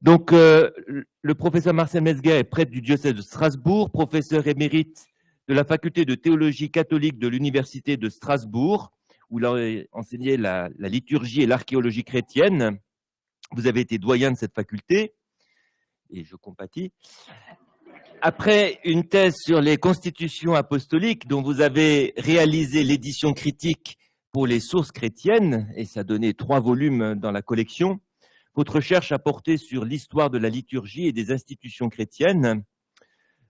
Donc, euh, le professeur Marcel Mesguer est prêtre du diocèse de Strasbourg, professeur émérite de la faculté de théologie catholique de l'université de Strasbourg, où il a enseigné la, la liturgie et l'archéologie chrétienne. Vous avez été doyen de cette faculté, et je compatis. Après une thèse sur les constitutions apostoliques, dont vous avez réalisé l'édition critique pour les sources chrétiennes, et ça donnait trois volumes dans la collection, votre recherche a porté sur l'histoire de la liturgie et des institutions chrétiennes.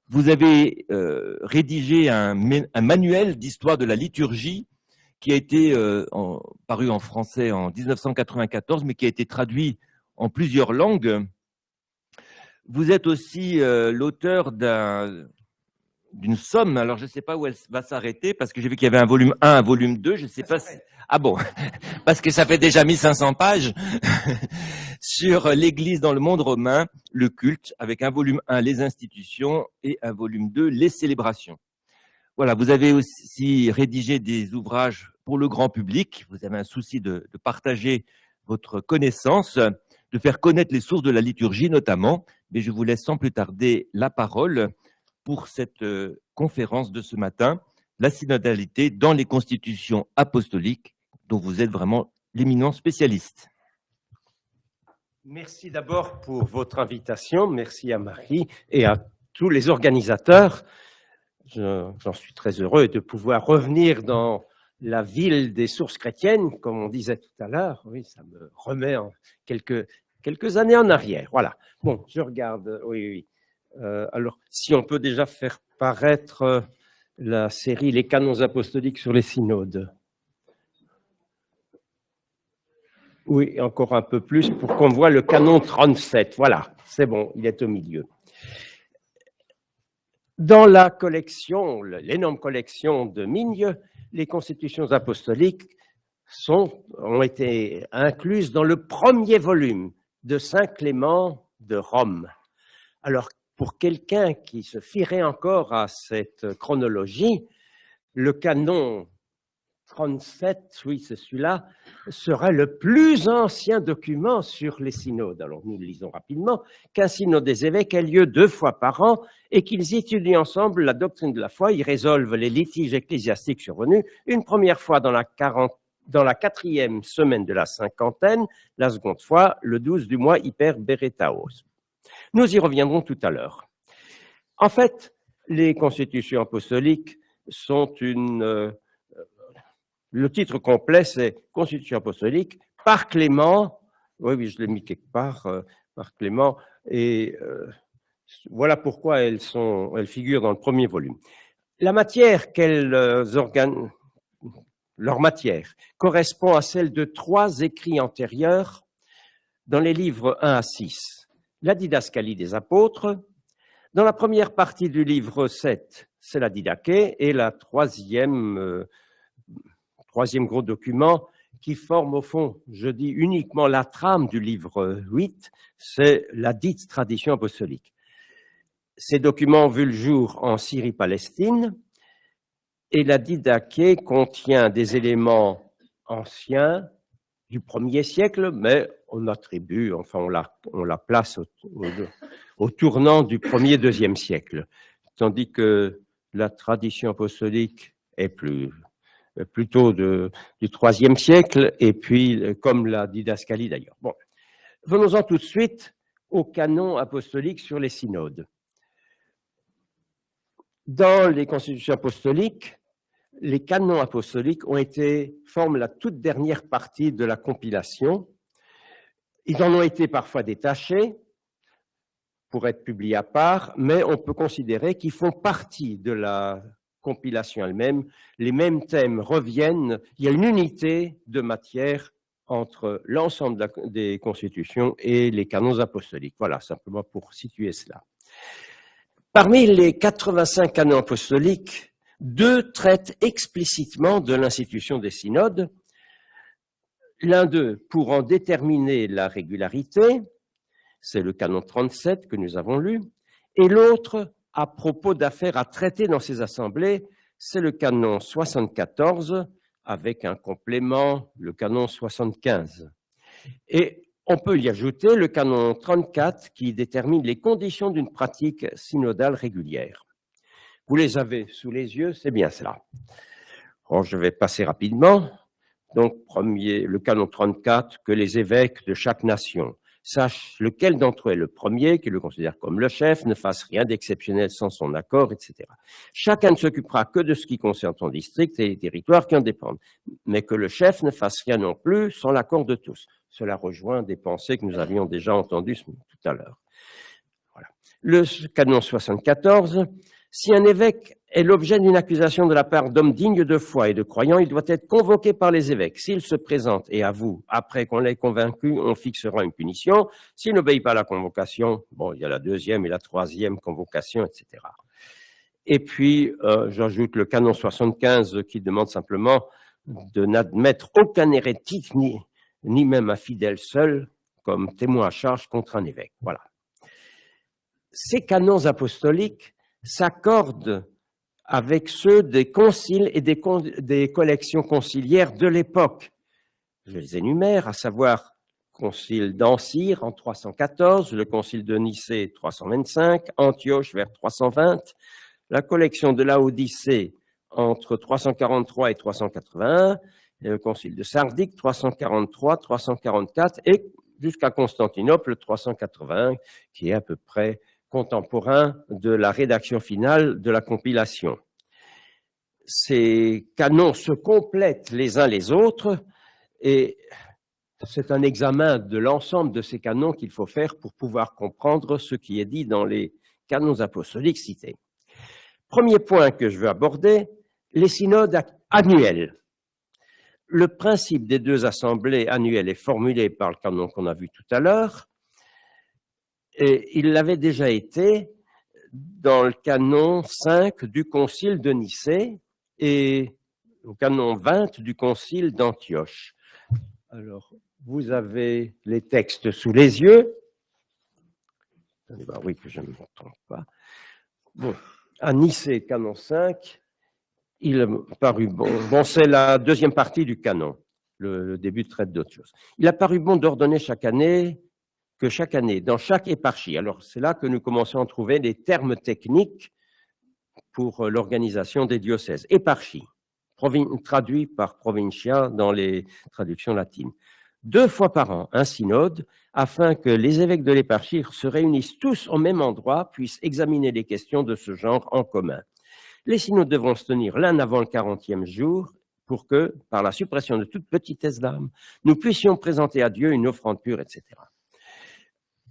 Vous avez euh, rédigé un, manuel d'histoire de la liturgie qui a été euh, paru en français en 1994, mais qui a été traduit en plusieurs langues. Vous êtes aussi euh, l'auteur d'un d'une somme. Alors, je ne sais pas où elle va s'arrêter parce que j'ai vu qu'il y avait un volume 1, un volume 2. Je ne sais pas si... Ah bon? Parce que ça fait déjà 1500 pages sur l'Église dans le monde romain, le culte, avec un volume 1, les institutions, et un volume 2, les célébrations. Voilà, vous avez aussi rédigé des ouvrages pour le grand public. Vous avez un souci de, de partager votre connaissance, de faire connaître les sources de la liturgie notamment. Mais je vous laisse sans plus tarder la parole pour cette euh, conférence de ce matin, la synodalité dans les constitutions apostoliques, dont vous êtes vraiment l'éminent spécialiste. Merci d'abord pour votre invitation. Merci à Marie et à tous les organisateurs. J'en suis très heureux de pouvoir revenir dans la ville des sources chrétiennes, comme on disait tout à l'heure. Oui, ça me remet quelques, quelques années en arrière. Voilà. Bon, je regarde. Oui, oui. Euh, alors, si on peut déjà faire paraître euh, la série Les canons apostoliques sur les synodes. Oui, encore un peu plus pour qu'on voit le canon 37. Voilà, c'est bon, il est au milieu. Dans la collection, l'énorme collection de Migne, les constitutions apostoliques sont, ont été incluses dans le premier volume de Saint Clément de Rome. Alors, pour quelqu'un qui se fierait encore à cette chronologie, le canon 37, oui, c'est celui-là, serait le plus ancien document sur les synodes. Alors nous le lisons rapidement, qu'un synode des évêques a lieu deux fois par an et qu'ils étudient ensemble la doctrine de la foi, ils résolvent les litiges ecclésiastiques survenus, une première fois dans la, dans la quatrième semaine de la cinquantaine, la seconde fois le 12 du mois hyper beretaos. Nous y reviendrons tout à l'heure. En fait, les constitutions apostoliques sont une... Euh, le titre complet, c'est Constitution apostolique par Clément. Oui, oui, je l'ai mis quelque part, euh, par Clément. Et euh, voilà pourquoi elles, elles figurent dans le premier volume. La matière qu'elles organes, leur matière correspond à celle de trois écrits antérieurs dans les livres 1 à 6 la didascalie des apôtres. Dans la première partie du livre 7, c'est la didaché, et la troisième, euh, troisième gros document qui forme au fond, je dis uniquement la trame du livre 8, c'est la dite tradition apostolique. Ces documents ont vu le jour en Syrie-Palestine, et la didaché contient des éléments anciens du premier siècle, mais on attribue, enfin on la, place au, tournant du premier, deuxième siècle, tandis que la tradition apostolique est plus, plutôt de, du troisième siècle, et puis comme la didascalie d'ailleurs. Bon, venons-en tout de suite au canon apostolique sur les synodes. Dans les constitutions apostoliques, les canons apostoliques ont été, forment la toute dernière partie de la compilation. Ils en ont été parfois détachés pour être publiés à part, mais on peut considérer qu'ils font partie de la compilation elle-même. Les mêmes thèmes reviennent. Il y a une unité de matière entre l'ensemble des constitutions et les canons apostoliques. Voilà, simplement pour situer cela. Parmi les 85 canons apostoliques, deux traitent explicitement de l'institution des synodes. L'un d'eux pour en déterminer la régularité, c'est le canon 37 que nous avons lu, et l'autre à propos d'affaires à traiter dans ces assemblées, c'est le canon 74 avec un complément, le canon 75. Et On peut y ajouter le canon 34 qui détermine les conditions d'une pratique synodale régulière. Vous les avez sous les yeux, c'est bien cela. je vais passer rapidement. Donc, premier, le canon 34, que les évêques de chaque nation sache lequel d'entre eux est le premier, qui le considère comme le chef, ne fasse rien d'exceptionnel sans son accord, etc. Chacun ne s'occupera que de ce qui concerne son district et les territoires qui en dépendent, mais que le chef ne fasse rien non plus sans l'accord de tous. Cela rejoint des pensées que nous avions déjà entendues tout à l'heure. Voilà. Le canon 74, si un évêque est l'objet d'une accusation de la part d'hommes dignes de foi et de croyants, il doit être convoqué par les évêques. S'il se présente et avoue, après qu'on l'ait convaincu, on fixera une punition. S'il n'obéit pas à la convocation, bon, il y a la deuxième et la troisième convocation, etc. Et puis, euh, j'ajoute le canon 75 qui demande simplement de n'admettre aucun hérétique, ni, ni même un fidèle seul, comme témoin à charge contre un évêque. Voilà. Ces canons apostoliques s'accordent avec ceux des conciles et des, collections conciliaires de l'époque. Je les énumère, à savoir concile d'Ancyre en 314, le concile de Nicée 325, Antioche vers 320, la collection de Laodicée entre 343 et 381, le concile de Sardique 343, 344 et jusqu'à Constantinople 381, qui est à peu près contemporain de la rédaction finale de la compilation. Ces canons se complètent les uns les autres et c'est un examen de l'ensemble de ces canons qu'il faut faire pour pouvoir comprendre ce qui est dit dans les canons apostoliques cités. Premier point que je veux aborder, les synodes annuels. Le principe des deux assemblées annuelles est formulé par le canon qu'on a vu tout à l'heure. Et il l'avait déjà été dans le canon 5 du concile de Nicée et au canon 20 du concile d'Antioche. Alors, vous avez les textes sous les yeux. oui, que je ne me trompe pas. Bon, à Nicée, canon 5, il a paru bon. Bon, c'est la deuxième partie du canon, le, le début traite d'autre chose. Il a paru bon d'ordonner chaque année que chaque année, dans chaque éparchie, alors c'est là que nous commençons à trouver des termes techniques pour euh, l'organisation des diocèses. Éparchie, traduit par provincia dans les traductions latines. Deux fois par an, un synode, afin que les évêques de l'éparchie se réunissent tous au même endroit, puissent examiner les questions de ce genre en commun. Les synodes devront se tenir l'un avant le quarantième jour pour que, par la suppression de toute petitesse d'âme, nous puissions présenter à Dieu une offrande pure, etc.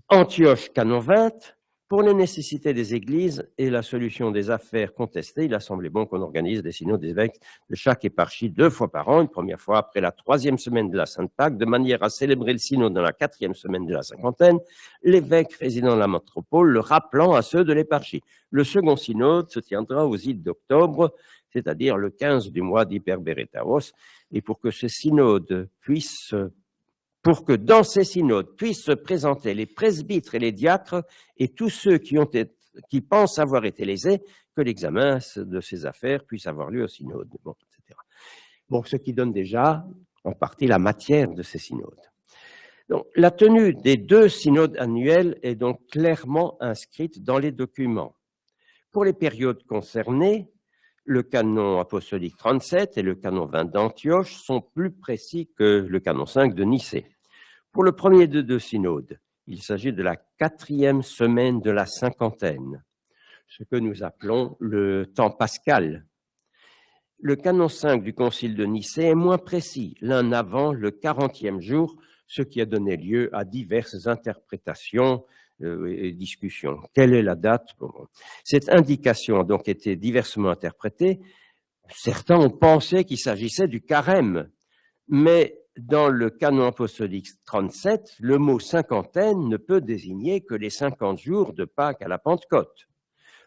Antioche, canon 20, pour les nécessités des églises et la solution des affaires contestées, il a semblé bon qu'on organise des synodes évêques de chaque éparchie deux fois par an, une première fois après la troisième semaine de la Sainte Pâque, de manière à célébrer le synode dans la quatrième semaine de la cinquantaine, l'évêque résidant dans la métropole le rappelant à ceux de l'éparchie. Le second synode se tiendra aux îles d'octobre, c'est-à-dire le 15 du mois d'Hyperberetaros, et pour que ce synode puisse pour que dans ces synodes puissent se présenter les presbytres et les diacres et tous ceux qui, pensent avoir été lésés, que l'examen de ces affaires puisse avoir lieu au synode, etc. Bon, ce qui donne déjà en partie la matière de ces synodes. La tenue des deux synodes annuels est donc clairement inscrite dans les documents. Pour les périodes concernées, le canon apostolique 37 et le canon 20 d'Antioche sont plus précis que le canon 5 de Nicée. Pour le premier de deux synodes, il s'agit de la quatrième semaine de la cinquantaine, ce que nous appelons le temps pascal. Le canon 5 du concile de Nicée est moins précis, l'un avant le quarantième jour, ce qui a donné lieu à diverses interprétations euh, et discussions. Quelle est la date Cette indication a donc été diversement interprétée. Certains ont pensé qu'il s'agissait du carême, mais dans le canon apostolique 37, le mot cinquantaine ne peut désigner que les cinquante jours de Pâques à la Pentecôte,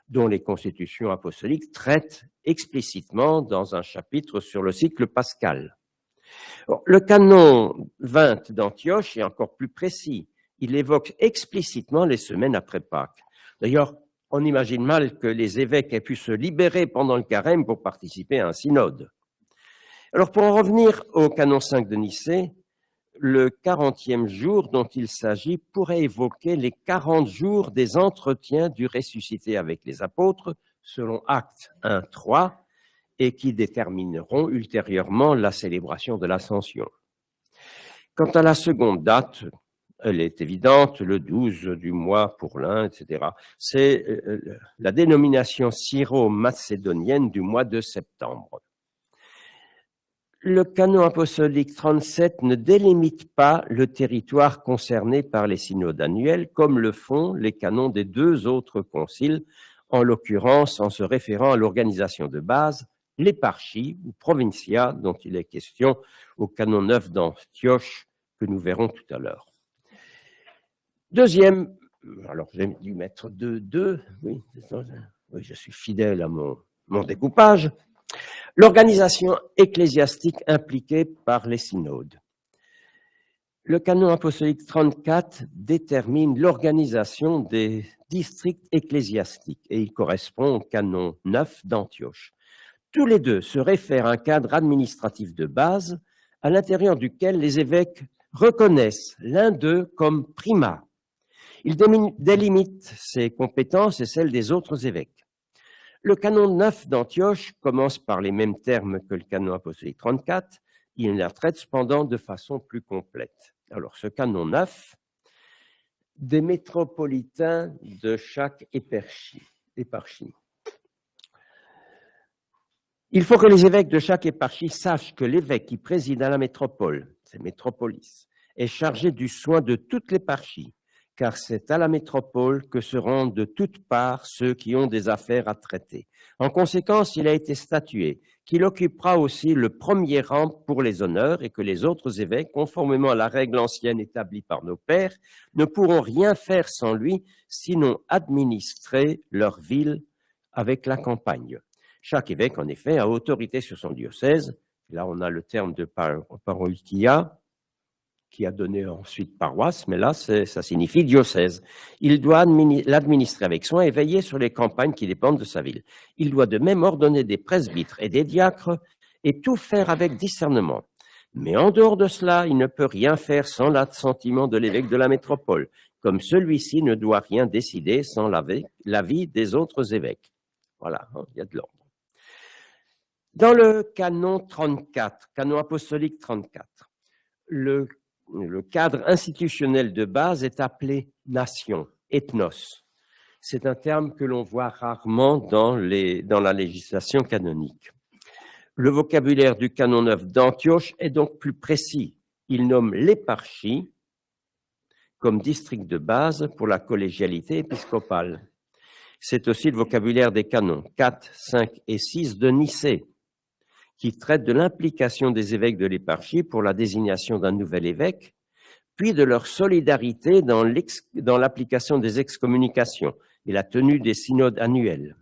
dont les constitutions apostoliques traitent explicitement dans un chapitre sur le cycle pascal. le canon 20 d'Antioche est encore plus précis. Il évoque explicitement les semaines après Pâques. D'ailleurs, on imagine mal que les évêques aient pu se libérer pendant le carême pour participer à un synode. Alors, pour en revenir au canon 5 de Nicée, le 40e jour dont il s'agit pourrait évoquer les 40 jours des entretiens du ressuscité avec les apôtres, selon Acte 1, 3, et qui détermineront ultérieurement la célébration de l'Ascension. Quant à la seconde date, elle est évidente, le 12 du mois pour l'un, etc. C'est euh, la dénomination syro-macédonienne du mois de septembre. Le canon apostolique 37 ne délimite pas le territoire concerné par les synodes annuels, comme le font les canons des deux autres conciles, en l'occurrence en se référant à l'organisation de base, l'éparchie ou provincia, dont il est question au canon 9 d'Antioche, que nous verrons tout à l'heure. Deuxième, alors j'ai dû mettre deux, deux, oui, oui, je suis fidèle à mon, mon découpage, l'organisation ecclésiastique impliquée par les synodes. Le canon apostolique 34 détermine l'organisation des districts ecclésiastiques et il correspond au canon 9 d'Antioche. Tous les deux se réfèrent à un cadre administratif de base à l'intérieur duquel les évêques reconnaissent l'un d'eux comme primat. Il délimite ses compétences et celles des autres évêques. Le canon 9 d'Antioche commence par les mêmes termes que le canon apostolique 34, il la traite cependant de façon plus complète. Alors, ce canon 9, des métropolitains de chaque éparchie. Il faut que les évêques de chaque éparchie sachent que l'évêque qui préside à la métropole, c'est métropolis, est chargé du soin de toute l'éparchie, car c'est à la métropole que se rendent de toutes parts ceux qui ont des affaires à traiter. En conséquence, il a été statué qu'il occupera aussi le premier rang pour les honneurs et que les autres évêques, conformément à la règle ancienne établie par nos pères, ne pourront rien faire sans lui, sinon administrer leur ville avec la campagne. Chaque évêque, en effet, a autorité sur son diocèse. Là, on a le terme de paroikia, qui a donné ensuite paroisse, mais là, ça signifie diocèse. Il doit l'administrer avec soin et veiller sur les campagnes qui dépendent de sa ville. Il doit de même ordonner des presbytres et des diacres et tout faire avec discernement. Mais en dehors de cela, il ne peut rien faire sans l'assentiment de l'évêque de la métropole, comme celui-ci ne doit rien décider sans l'avis des autres évêques. Voilà, hein, il y a de l'ordre. Dans le canon 34, canon apostolique 34, le le cadre institutionnel de base est appelé nation, ethnos. C'est un terme que l'on voit rarement dans, la législation canonique. Le vocabulaire du canon 9 d'Antioche est donc plus précis. Il nomme l'éparchie comme district de base pour la collégialité épiscopale. C'est aussi le vocabulaire des canons 4, 5 et 6 de Nicée, qui traite de l'implication des évêques de l'éparchie pour la désignation d'un nouvel évêque, puis de leur solidarité dans l'application des excommunications et la tenue des synodes annuels.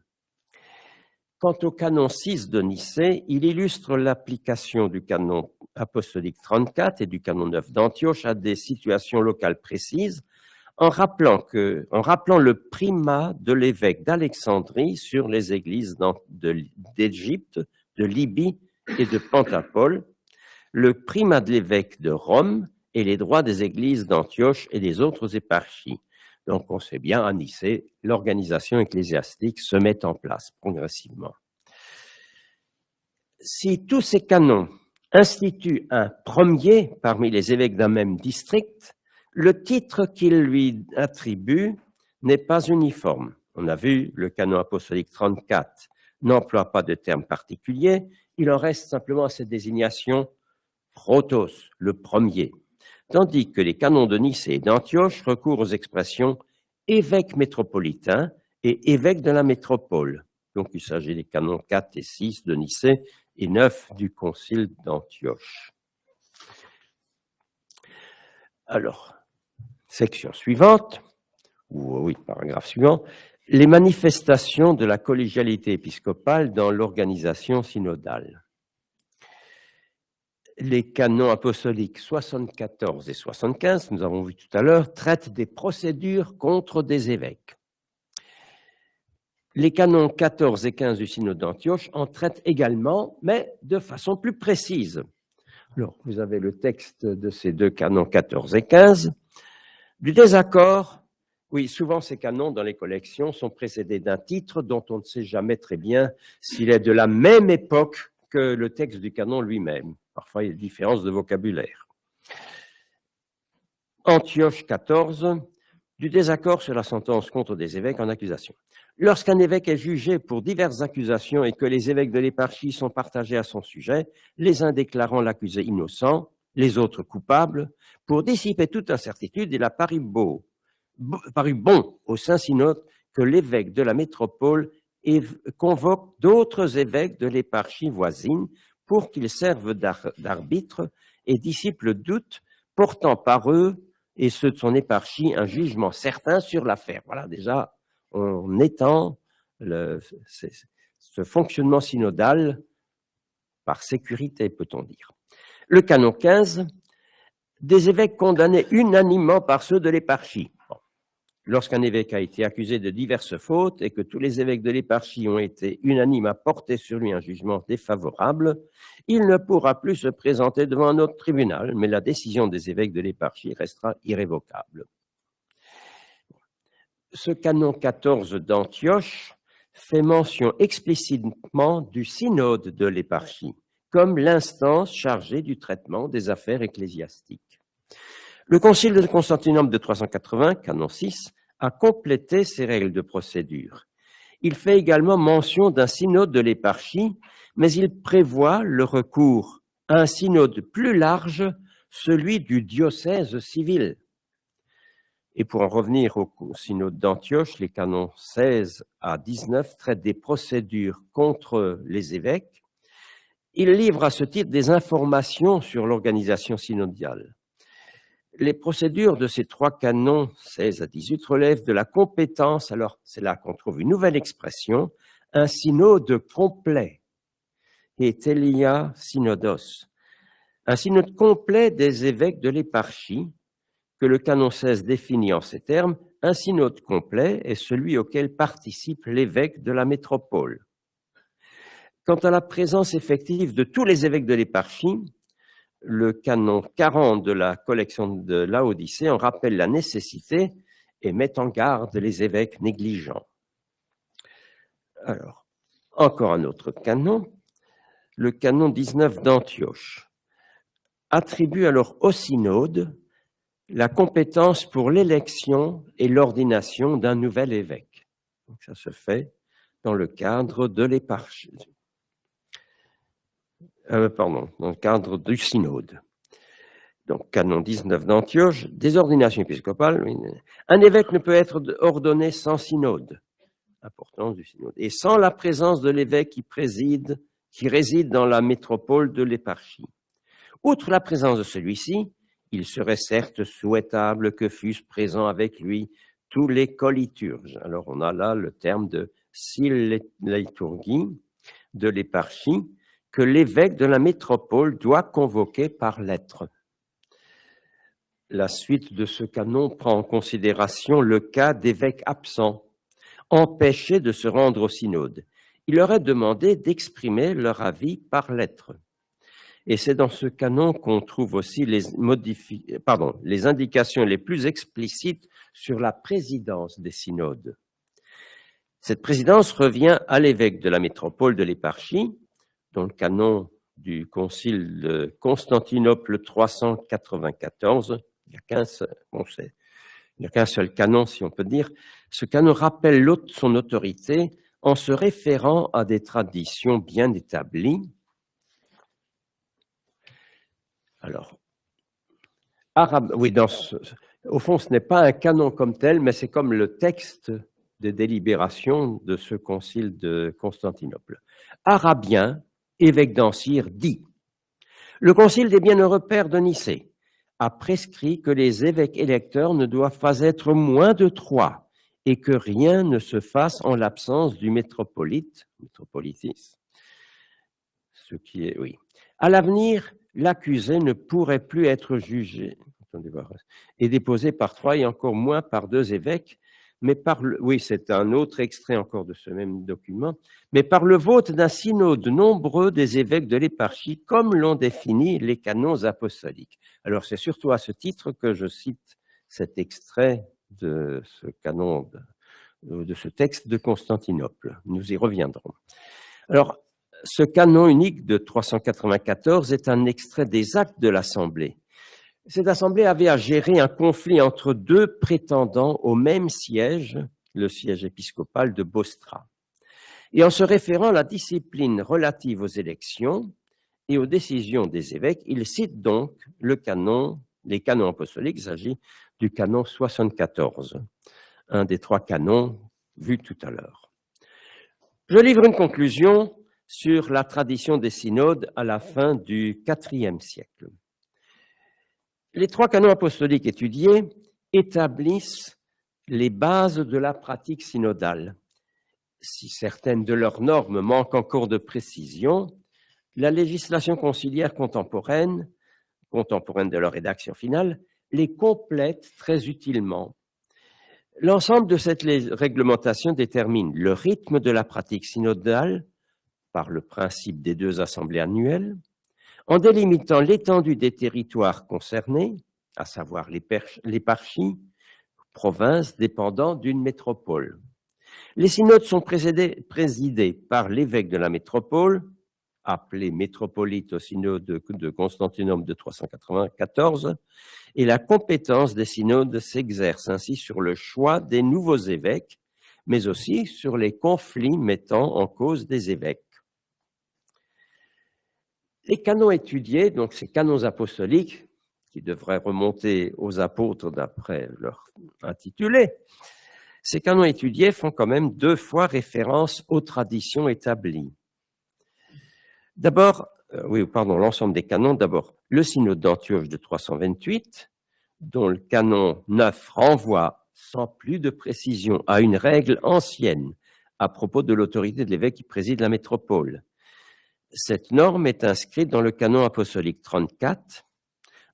Quant au canon 6 de Nicée, il illustre l'application du canon apostolique 34 et du canon 9 d'Antioche à des situations locales précises, en rappelant, que, en rappelant le primat de l'évêque d'Alexandrie sur les églises d'Égypte, de Libye et de Pantapole, le primat de l'évêque de Rome et les droits des églises d'Antioche et des autres éparchies. Donc on sait bien, à Nicée, l'organisation ecclésiastique se met en place progressivement. Si tous ces canons instituent un premier parmi les évêques d'un même district, le titre qu'ils lui attribuent n'est pas uniforme. On a vu le canon apostolique 34 n'emploie pas de terme particulier, il en reste simplement à cette désignation protos, le premier, tandis que les canons de Nice et d'Antioche recourent aux expressions évêque métropolitain et évêque de la métropole. Donc il s'agit des canons 4 et 6 de Nicée et 9 du concile d'Antioche. Alors, section suivante, ou oui, paragraphe suivant, les manifestations de la collégialité épiscopale dans l'organisation synodale. Les canons apostoliques 74 et 75, nous avons vu tout à l'heure, traitent des procédures contre des évêques. Les canons 14 et 15 du synode d'Antioche en traitent également, mais de façon plus précise. Alors, vous avez le texte de ces deux canons 14 et 15. Du désaccord, oui, souvent ces canons dans les collections sont précédés d'un titre dont on ne sait jamais très bien s'il est de la même époque que le texte du canon lui-même. Parfois, il y a des différences de vocabulaire. Antioche 14, du désaccord sur la sentence contre des évêques en accusation. Lorsqu'un évêque est jugé pour diverses accusations et que les évêques de l'éparchie sont partagés à son sujet, les uns déclarant l'accusé innocent, les autres coupables, pour dissiper toute incertitude, il a beau, paru bon au Saint-Synode que l'évêque de la métropole convoque d'autres évêques de l'éparchie voisine pour qu'ils servent d'arbitre et dissipent le portant par eux et ceux de son éparchie un jugement certain sur l'affaire. Voilà déjà on étend ce fonctionnement synodal par sécurité, peut-on dire. Le canon 15, des évêques condamnés unanimement par ceux de l'éparchie. Lorsqu'un évêque a été accusé de diverses fautes et que tous les évêques de l'éparchie ont été unanimes à porter sur lui un jugement défavorable, il ne pourra plus se présenter devant un autre tribunal, mais la décision des évêques de l'éparchie restera irrévocable ce canon 14 d'Antioche fait mention explicitement du synode de l'éparchie, comme l'instance chargée du traitement des affaires ecclésiastiques. Le concile de Constantinople de 380, canon 6, a complété ces règles de procédure. Il fait également mention d'un synode de l'éparchie, mais il prévoit le recours à un synode plus large, celui du diocèse civil. Et pour en revenir au synode d'Antioche, les canons 16 à 19 traitent des procédures contre les évêques. Il livre à ce titre des informations sur l'organisation synodiale. Les procédures de ces trois canons 16 à 18 relèvent de la compétence, alors c'est là qu'on trouve une nouvelle expression, un synode complet, et telia synodos, un synode complet des évêques de l'éparchie, que le canon 16 définit en ces termes, un synode complet est celui auquel participe l'évêque de la métropole. Quant à la présence effective de tous les évêques de l'éparchie, le canon 40 de la collection de Laodicée en rappelle la nécessité et met en garde les évêques négligents. Alors, encore un autre canon, le canon 19 d'Antioche, attribue alors au synode la compétence pour l'élection et l'ordination d'un nouvel évêque. Donc ça se fait dans le cadre de l'éparchie. Euh, pardon, dans le cadre du synode. Donc, canon 19 d'Antioche, des ordinations. Un évêque ne peut être ordonné sans synode. Importance du synode. Et sans la présence de l'évêque qui préside, qui réside dans la métropole de l'éparchie. Outre la présence de celui-ci, il serait certes souhaitable que fussent présents avec lui tous les coliturges. Alors on a là le terme de liturgie de l'éparchie que l'évêque de la métropole doit convoquer par lettre. La suite de ce canon prend en considération le cas d'évêques absents, empêchés de se rendre au synode. Il leur est demandé d'exprimer leur avis par lettre. Et c'est dans ce canon qu'on trouve aussi les, les indications les plus explicites sur la présidence des synodes. Cette présidence revient à l'évêque de la métropole de l'éparchie, dans le canon du concile de Constantinople 394. Il n'y a qu'un seul, canon, si on peut dire. Ce canon rappelle son autorité en se référant à des traditions bien établies, alors, arabe, oui, dans au fond, ce n'est pas un canon comme tel, mais c'est comme le texte de délibération de ce concile de Constantinople. Arabien, évêque d'Ancire, dit Le concile des bienheureux pères de Nicée a prescrit que les évêques électeurs ne doivent pas être moins de trois et que rien ne se fasse en l'absence du métropolite, ce qui est. À l'avenir, l'accusé ne pourrait plus être jugé et déposé par trois et encore moins par deux évêques, mais par le, oui, c'est un autre extrait encore de ce même document, mais par le vote d'un synode nombreux des évêques de l'éparchie, comme l'ont défini les canons apostoliques. Alors, c'est surtout à ce titre que je cite cet extrait de ce canon, de, de ce texte de Constantinople. Nous y reviendrons. Alors, ce canon unique de 394 est un extrait des actes de l'Assemblée cette assemblée avait à gérer un conflit entre deux prétendants au même siège, le siège épiscopal de Bostra. Et en se référant à la discipline relative aux élections et aux décisions des évêques, il cite donc le canon, les canons apostoliques, il s'agit du canon 74, un des trois canons vus tout à l'heure. Je livre une conclusion sur la tradition des synodes à la fin du IVe siècle. Les trois canons apostoliques étudiés établissent les bases de la pratique synodale. Si certaines de leurs normes manquent encore de précision, la législation conciliaire contemporaine, contemporaine de leur rédaction finale, les complète très utilement. L'ensemble de cette réglementation détermine le rythme de la pratique synodale par le principe des deux assemblées annuelles, en délimitant l'étendue des territoires concernés, à savoir l'éparchie, provinces dépendant d'une métropole. Les synodes sont présidés, présidés par l'évêque de la métropole, appelé métropolite au synode de Constantinople de 394, et la compétence des synodes s'exerce ainsi sur le choix des nouveaux évêques, mais aussi sur les conflits mettant en cause des évêques. Les canons étudiés, donc ces canons apostoliques, qui devraient remonter aux apôtres d'après leur intitulé, ces canons étudiés font quand même deux fois référence aux traditions établies. D'abord, euh, oui, pardon, l'ensemble des canons, d'abord le synode d'Antioche de 328, dont le canon 9 renvoie sans plus de précision à une règle ancienne à propos de l'autorité de l'évêque qui préside la métropole. Cette norme est inscrite dans le canon apostolique 34,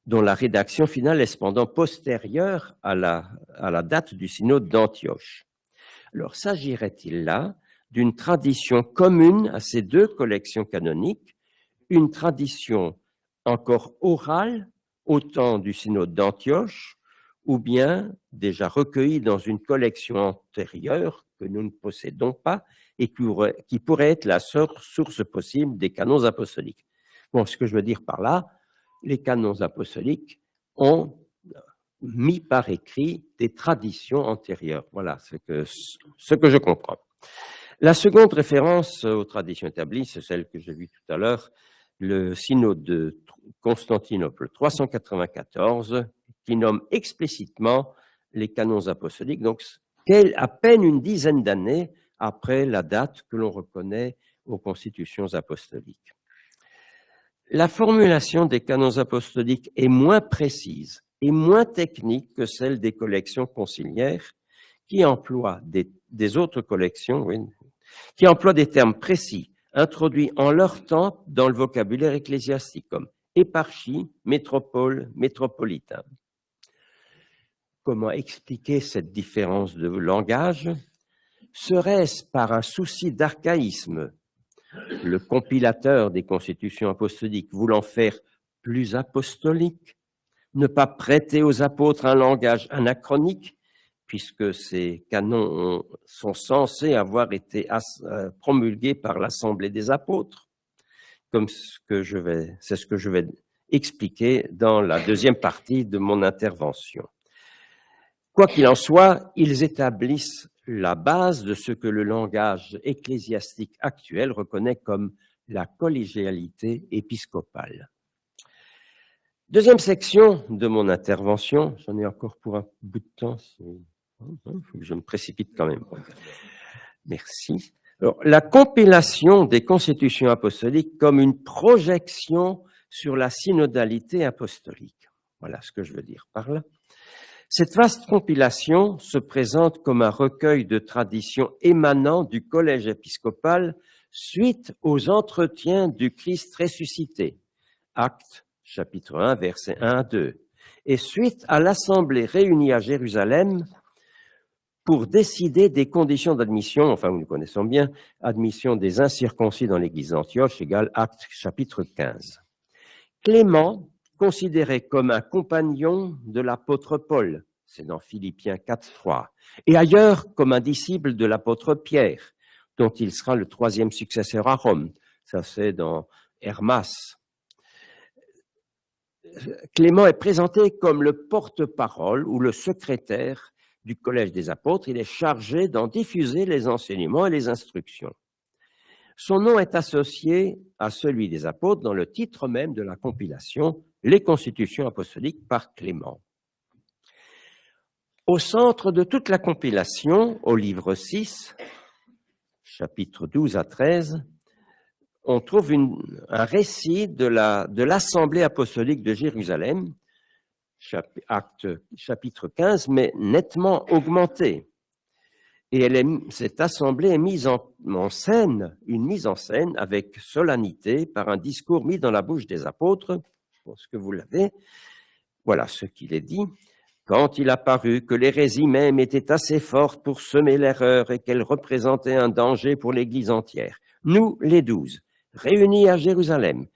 dont la rédaction finale est cependant postérieure à la, date du synode d'Antioche. Alors, s'agirait-il là d'une tradition commune à ces deux collections canoniques, une tradition encore orale au temps du synode d'Antioche, ou bien déjà recueillie dans une collection antérieure que nous ne possédons pas et qui pourrait, être la source possible des canons apostoliques. Bon, ce que je veux dire par là, les canons apostoliques ont mis par écrit des traditions antérieures. Voilà ce que, ce que je comprends. La seconde référence aux traditions établies, c'est celle que j'ai vue tout à l'heure, le synode de Constantinople 394, qui nomme explicitement les canons apostoliques, donc à peine une dizaine d'années après la date que l'on reconnaît aux constitutions apostoliques. La formulation des canons apostoliques est moins précise et moins technique que celle des collections conciliaires qui emploient des, autres collections, qui des termes précis introduits en leur temps dans le vocabulaire ecclésiastique comme éparchie, métropole, métropolitain. Comment expliquer cette différence de langage? Serait-ce par un souci d'archaïsme, le compilateur des constitutions apostoliques voulant faire plus apostolique, ne pas prêter aux apôtres un langage anachronique, puisque ces canons sont censés avoir été euh, promulgués par l'Assemblée des apôtres, comme c'est ce que je vais expliquer dans la deuxième partie de mon intervention. Quoi qu'il en soit, ils établissent la base de ce que le langage ecclésiastique actuel reconnaît comme la collégialité épiscopale. Deuxième section de mon intervention, j'en ai encore pour un bout de temps, il faut que je me précipite quand même. Merci. La compilation des constitutions apostoliques comme une projection sur la synodalité apostolique. Voilà ce que je veux dire par là. Cette vaste compilation se présente comme un recueil de traditions émanant du collège épiscopal suite aux entretiens du Christ ressuscité, acte chapitre 1, versets 1 à 2, et suite à l'assemblée réunie à Jérusalem pour décider des conditions d'admission, enfin nous connaissons bien, admission des incirconcis dans l'église d'Antioche égale acte chapitre 15. Clément, considéré comme un compagnon de l'apôtre Paul, c'est dans Philippiens 4, 3, et ailleurs comme un disciple de l'apôtre Pierre, dont il sera le troisième successeur à Rome, ça c'est dans Hermas. Clément est présenté comme le porte-parole ou le secrétaire du Collège des apôtres, il est chargé d'en diffuser les enseignements et les instructions. Son nom est associé à celui des apôtres dans le titre même de la compilation Les constitutions apostoliques par Clément. Au centre de toute la compilation, au livre 6, chapitres 12 à 13, on trouve un récit de l'Assemblée apostolique de Jérusalem acte, chapitre 15, mais nettement augmenté. Et cette assemblée est mise en, scène, une mise en scène avec solennité par un discours mis dans la bouche des apôtres. Pense que vous l'avez. Voilà ce qu'il est dit. Quand il a paru que l'hérésie même était assez forte pour semer l'erreur et qu'elle représentait un danger pour l'Église entière, nous, les douze, réunis à Jérusalem,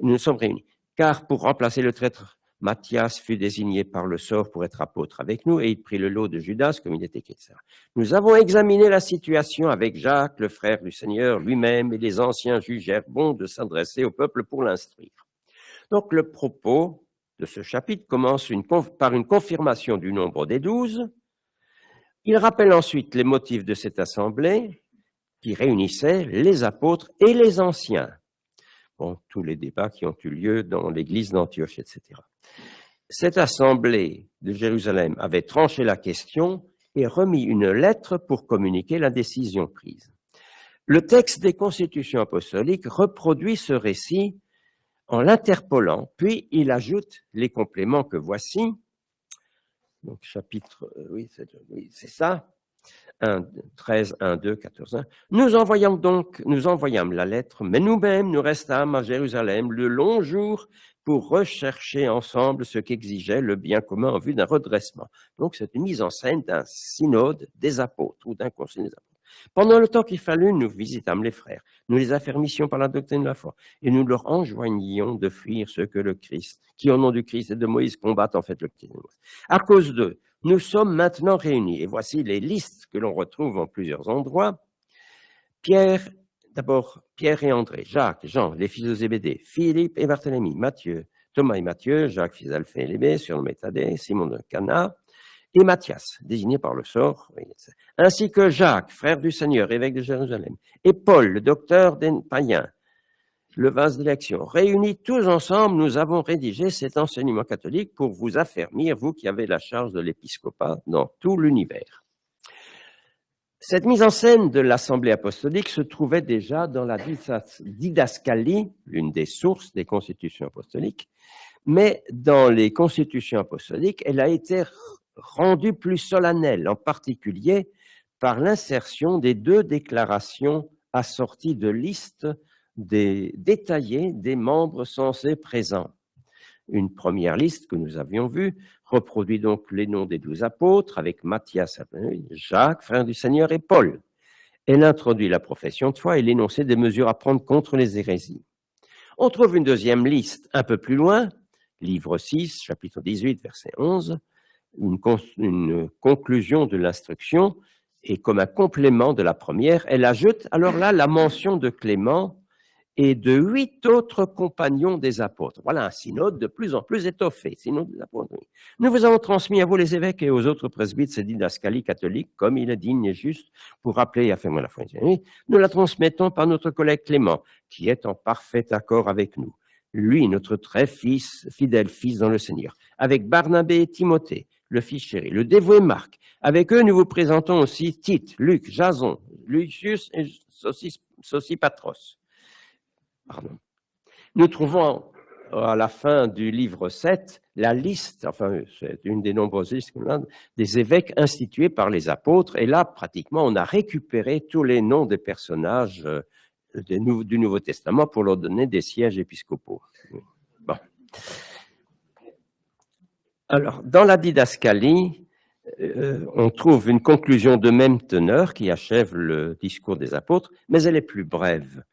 nous nous sommes réunis, car pour remplacer le traître Matthias fut désigné par le sort pour être apôtre avec nous et il prit le lot de Judas comme il était chrétien. Nous avons examiné la situation avec Jacques, le frère du Seigneur lui-même et les anciens jugèrent bon de s'adresser au peuple pour l'instruire. Donc le propos de ce chapitre commence par une confirmation du nombre des douze. Il rappelle ensuite les motifs de cette assemblée qui réunissait les apôtres et les anciens. Bon, tous les débats qui ont eu lieu dans l'église d'Antioche, etc. Cette assemblée de Jérusalem avait tranché la question et remis une lettre pour communiquer la décision prise. Le texte des constitutions apostoliques reproduit ce récit en l'interpollant, puis il ajoute les compléments que voici. Donc, chapitre, euh, oui, c'est ça. 1, 13, 1, 2, 14, 1. Nous envoyons donc, nous envoyâmes la lettre, mais nous-mêmes, nous restâmes à Jérusalem le long jour pour rechercher ensemble ce qu'exigeait le bien commun en vue d'un redressement. Donc, c'est une mise en scène d'un synode des apôtres ou d'un conseil des apôtres. Pendant le temps qu'il fallut, nous visitâmes les frères, nous les affermissions par la doctrine de la foi, et nous leur enjoignions de fuir ce que le Christ, qui au nom du Christ et de Moïse combattent en fait le Christ. À cause d'eux, nous sommes maintenant réunis, et voici les listes que l'on retrouve en plusieurs endroits. Pierre D'abord, Pierre et André, Jacques, Jean, les fils de Zébédée, Philippe et Barthélemy, Matthieu, Thomas et Matthieu, Jacques, fils d'Alphée et Lébé, Simon de Cana, et Matthias, désigné par le sort, ainsi que Jacques, frère du Seigneur, évêque de Jérusalem, et Paul, le docteur des païens, le vase d'élection. Réunis tous ensemble, nous avons rédigé cet enseignement catholique pour vous affermir, vous qui avez la charge de l'épiscopat dans tout l'univers. Cette mise en scène de l'Assemblée apostolique se trouvait déjà dans la didascalie, l'une des sources des constitutions apostoliques, mais dans les constitutions apostoliques, elle a été rendue plus solennelle, en particulier par l'insertion des deux déclarations assorties de listes détaillées des membres censés présents. Une première liste que nous avions vue reproduit donc les noms des douze apôtres avec Matthias, Jacques, frère du Seigneur, et Paul. Elle introduit la profession de foi et l'énoncé des mesures à prendre contre les hérésies. On trouve une deuxième liste un peu plus loin, livre 6, chapitre 18, verset 11, une, conclusion de l'instruction, et comme un complément de la première, elle ajoute alors là la mention de Clément et de huit autres compagnons des apôtres. Voilà un synode de plus en plus étoffé, synode des apôtres. Nous vous avons transmis à vous les évêques et aux autres presbytes cette didascalie catholique, comme il est digne et juste pour rappeler et affirmer la foi. Nous la transmettons par notre collègue Clément, qui est en parfait accord avec nous. Lui, notre très fils, fidèle fils dans le Seigneur, avec Barnabé et Timothée, le fils chéri, le dévoué Marc. Avec eux, nous vous présentons aussi Tite, Luc, Jason, Lucius et Sosipatros. Nous trouvons à la fin du livre 7 la liste, enfin c'est une des nombreuses listes des évêques institués par les apôtres, et là pratiquement on a récupéré tous les noms des personnages euh, du Nouveau Testament pour leur donner des sièges épiscopaux. Bon. Alors, dans la didascalie, euh, on trouve une conclusion de même teneur qui achève le discours des apôtres, mais elle est plus brève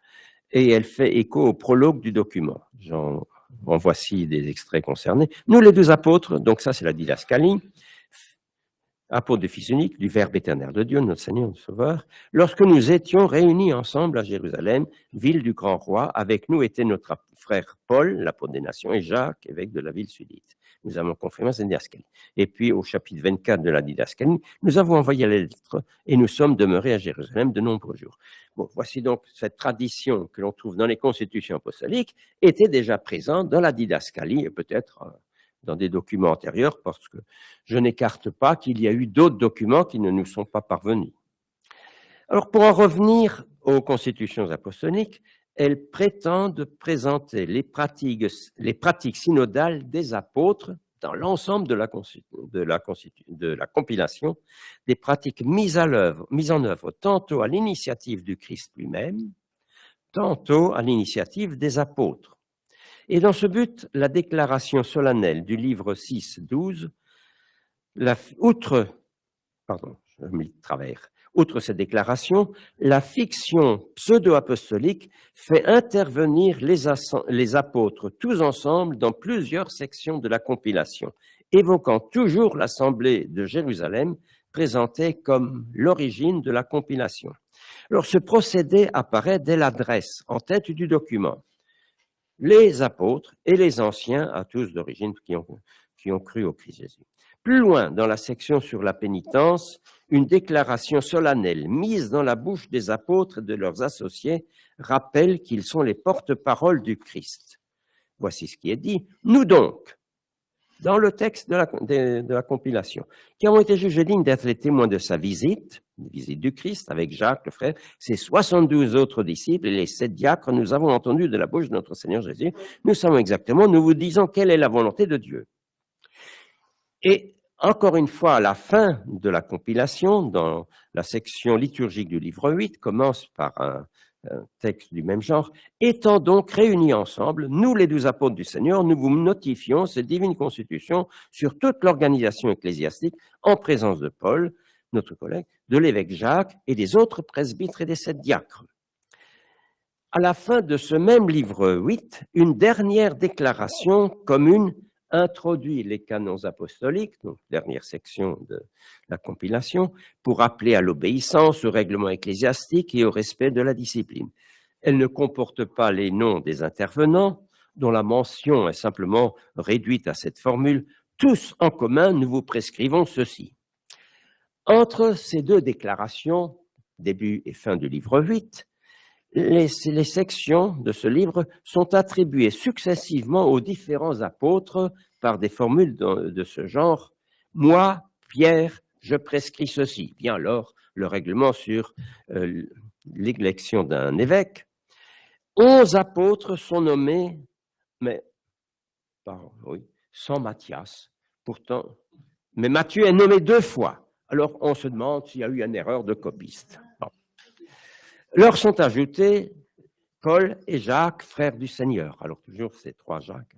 et elle fait écho au prologue du document. En, voici des extraits concernés. Nous, les deux apôtres, donc ça c'est la didascalie, apôtre du Fils unique, du Verbe éternel de Dieu, notre Seigneur, notre Sauveur, lorsque nous étions réunis ensemble à Jérusalem, ville du grand roi, avec nous était notre frère Paul, l'apôtre des nations, et Jacques, évêque de la ville sudite. Nous avons confirmé cette didascalie. Et puis, au chapitre 24 de la didascalie, nous avons envoyé la lettre et nous sommes demeurés à Jérusalem de nombreux jours. Bon, voici donc cette tradition que l'on trouve dans les constitutions apostoliques était déjà présente dans la didascalie et peut-être euh, dans des documents antérieurs parce que je n'écarte pas qu'il y a eu d'autres documents qui ne nous sont pas parvenus. Alors, pour en revenir aux constitutions apostoliques, elles prétendent présenter les pratiques, les pratiques synodales des apôtres dans l'ensemble de la, compilation, des pratiques mises, en œuvre tantôt à l'initiative du Christ lui-même, tantôt à l'initiative des apôtres. Et dans ce but, la déclaration solennelle du livre 6, 12, la, outre, pardon, je me travers, outre cette déclaration, la fiction pseudo-apostolique fait intervenir les, apôtres tous ensemble dans plusieurs sections de la compilation, évoquant toujours l'Assemblée de Jérusalem présentée comme l'origine de la compilation. Alors ce procédé apparaît dès l'adresse en tête du document les apôtres et les anciens, à tous d'origine, qui ont cru au Christ Jésus. Plus loin, dans la section sur la pénitence, une déclaration solennelle mise dans la bouche des apôtres et de leurs associés rappelle qu'ils sont les porte-paroles du Christ. Voici ce qui est dit. Nous donc, dans le texte de la, de, la, compilation, qui avons été jugés dignes d'être les témoins de sa visite, visite du Christ avec Jacques, le frère, ses 72 autres disciples et les sept diacres, nous avons entendu de la bouche de notre Seigneur Jésus, nous savons exactement, nous vous disons quelle est la volonté de Dieu. Et encore une fois, à la fin de la compilation, dans la section liturgique du livre 8, commence par un, texte du même genre, étant donc réunis ensemble, nous les douze apôtres du Seigneur, nous vous notifions cette divine constitution sur toute l'organisation ecclésiastique en présence de Paul, notre collègue, de l'évêque Jacques et des autres presbytres et des sept diacres. À la fin de ce même livre 8, une dernière déclaration commune introduit les canons apostoliques, donc dernière section de la compilation, pour appeler à l'obéissance, au règlement ecclésiastique et au respect de la discipline. Elle ne comporte pas les noms des intervenants, dont la mention est simplement réduite à cette formule. Tous en commun, nous vous prescrivons ceci. Entre ces deux déclarations, début et fin du livre 8, les, sections de ce livre sont attribuées successivement aux différents apôtres par des formules de, ce genre. Moi, Pierre, je prescris ceci. Bien alors, le règlement sur euh, l'élection d'un évêque. Onze apôtres sont nommés, mais sans Matthias. Pourtant, mais Matthieu est nommé deux fois. Alors, on se demande s'il y a eu une erreur de copiste. Leur sont ajoutés Paul et Jacques, frères du Seigneur. Alors toujours ces trois Jacques.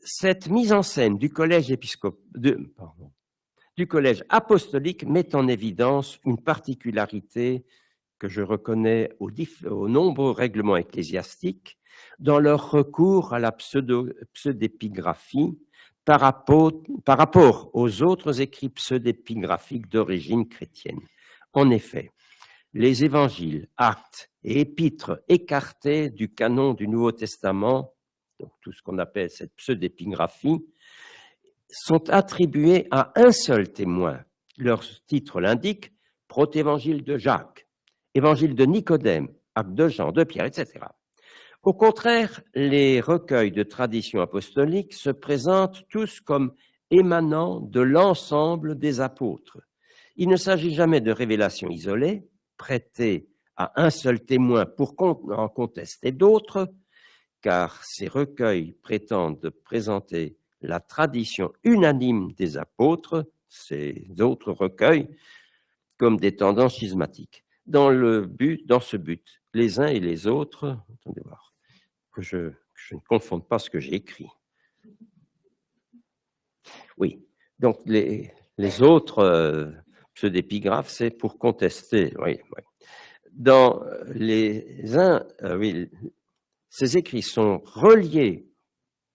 Cette mise en scène du collège, apostolique met en évidence une particularité que je reconnais aux, nombreux règlements ecclésiastiques dans leur recours à la pseudépigraphie par rapport, par rapport aux autres écrits pseudépigraphiques d'origine chrétienne. En effet, les évangiles, actes et épîtres écartés du canon du Nouveau Testament, donc tout ce qu'on appelle cette pseudépigraphie, sont attribués à un seul témoin. Leur titre l'indique, protévangile de Jacques, évangile de Nicodème, acte de Jean, de Pierre, etc. Au contraire, les recueils de tradition apostolique se présentent tous comme émanant de l'ensemble des apôtres. Il ne s'agit jamais de révélations isolées, prêtées à un seul témoin pour en contester d'autres, car ces recueils prétendent présenter la tradition unanime des apôtres, ces autres recueils, comme des tendances schismatiques. Dans, le but, dans ce but, les uns et les autres, attendez voir, que je, ne confonde pas ce que j'ai écrit. Oui, donc les, Les autres euh, pseudépigraphes, c'est pour contester. Oui, Dans les uns, euh, oui, ces écrits sont reliés,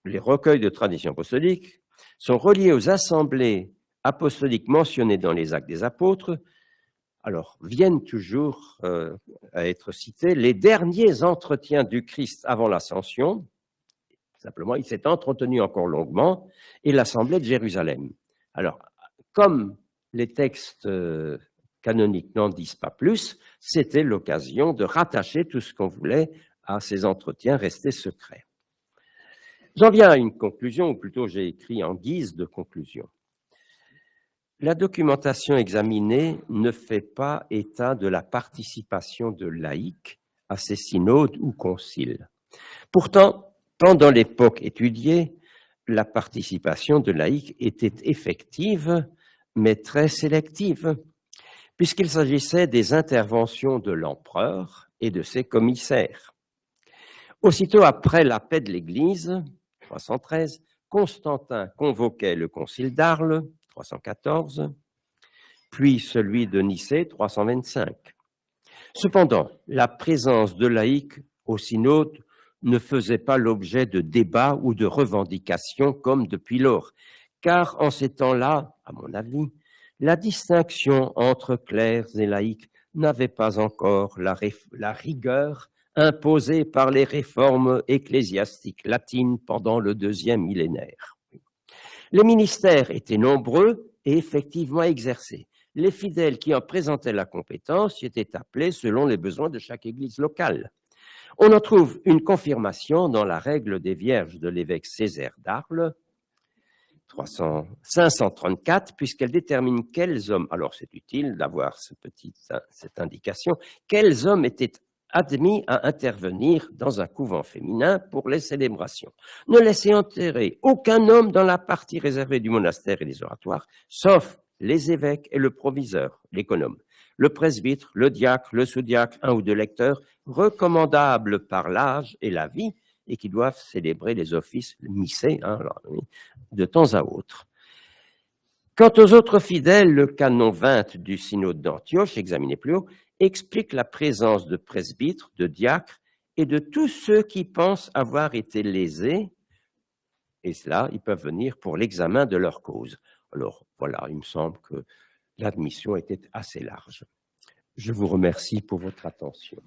les recueils de tradition apostolique sont reliés aux assemblées apostoliques mentionnées dans les actes des apôtres, alors viennent toujours euh, à être cités les derniers entretiens du Christ avant l'ascension, simplement il s'est entretenu encore longuement, et l'assemblée de Jérusalem. Alors, comme les textes euh, canoniques n'en disent pas plus, c'était l'occasion de rattacher tout ce qu'on voulait à ces entretiens restés secrets. J'en viens à une conclusion, ou plutôt j'ai écrit en guise de conclusion. La documentation examinée ne fait pas état de la participation de laïcs à ces synodes ou conciles. Pourtant, pendant l'époque étudiée, la participation de laïcs était effective, mais très sélective, puisqu'il s'agissait des interventions de l'empereur et de ses commissaires. Aussitôt après la paix de l'Église, 313, Constantin convoquait le concile d'Arles, 314, puis celui de Nicée, 325. Cependant, la présence de laïcs au synode ne faisait pas l'objet de débats ou de revendications comme depuis lors, car en ces temps-là, à mon avis, la distinction entre clercs et laïcs n'avait pas encore la, la, rigueur imposée par les réformes ecclésiastiques latines pendant le deuxième millénaire. Les ministères étaient nombreux et effectivement exercés. Les fidèles qui en présentaient la compétence y étaient appelés selon les besoins de chaque église locale. On en trouve une confirmation dans la règle des vierges de l'évêque Césaire d'Arles, 534, puisqu'elle détermine quels hommes, alors c'est utile d'avoir ce cette indication, quels hommes étaient admis à intervenir dans un couvent féminin pour les célébrations. Ne laissez enterrer aucun homme dans la partie réservée du monastère et des oratoires, sauf les évêques et le proviseur, l'économe, le presbytre, le diacre, le sous-diacre, un ou deux lecteurs, recommandables par l'âge et la vie, et qui doivent célébrer les offices missés hein, de temps à autre. Quant aux autres fidèles, le canon 20 du synode d'Antioche, examiné plus haut, explique la présence de presbytres, de diacres et de tous ceux qui pensent avoir été lésés, et cela, ils peuvent venir pour l'examen de leur cause. Alors voilà, il me semble que l'admission était assez large. Je vous remercie pour votre attention.